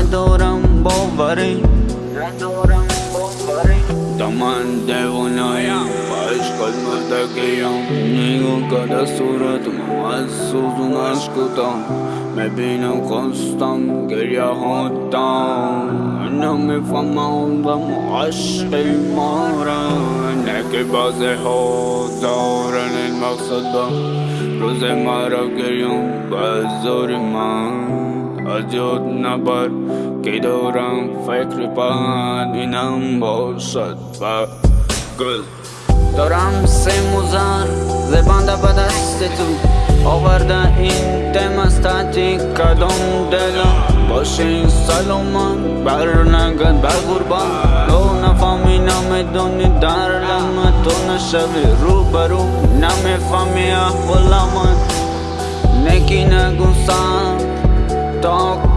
Adoram Bovari Adoram Bovari Taman devonayam Aşk kalmaktayam Neyim kara suratım Azsuzun aşk utam मैं भी न खोजता गिरिया होता न मैं फमाऊंगम अश्क मारा न के बाजे होता रन मकसद रोज़े मारा गिरियों बजोर माँ یاد نبر که دارم فکر پهن اینم باشد و گل دارم سه موزر زبانده به دست تو آورده این دم از تحتی کدام دلم باشه این سلامت بر نگد بر قربان تو نفهمی نمی‌دونی دردم تو نشوی رو برو نمی‌فهمی احوال من نکی نگو سن don't